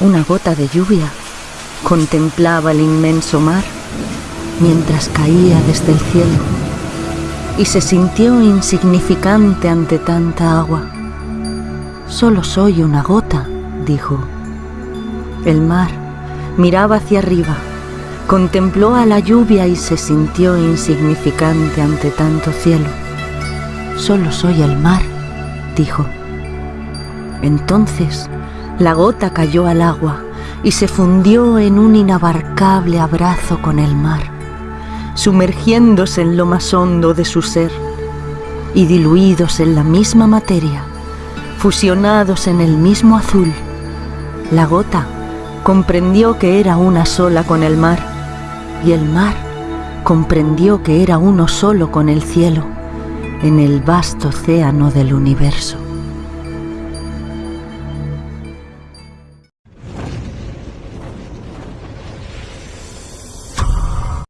Una gota de lluvia contemplaba el inmenso mar mientras caía desde el cielo y se sintió insignificante ante tanta agua. Solo soy una gota, dijo. El mar miraba hacia arriba, contempló a la lluvia y se sintió insignificante ante tanto cielo. Solo soy el mar, dijo. Entonces la gota cayó al agua y se fundió en un inabarcable abrazo con el mar, sumergiéndose en lo más hondo de su ser y diluidos en la misma materia, fusionados en el mismo azul. La gota comprendió que era una sola con el mar y el mar comprendió que era uno solo con el cielo en el vasto océano del universo.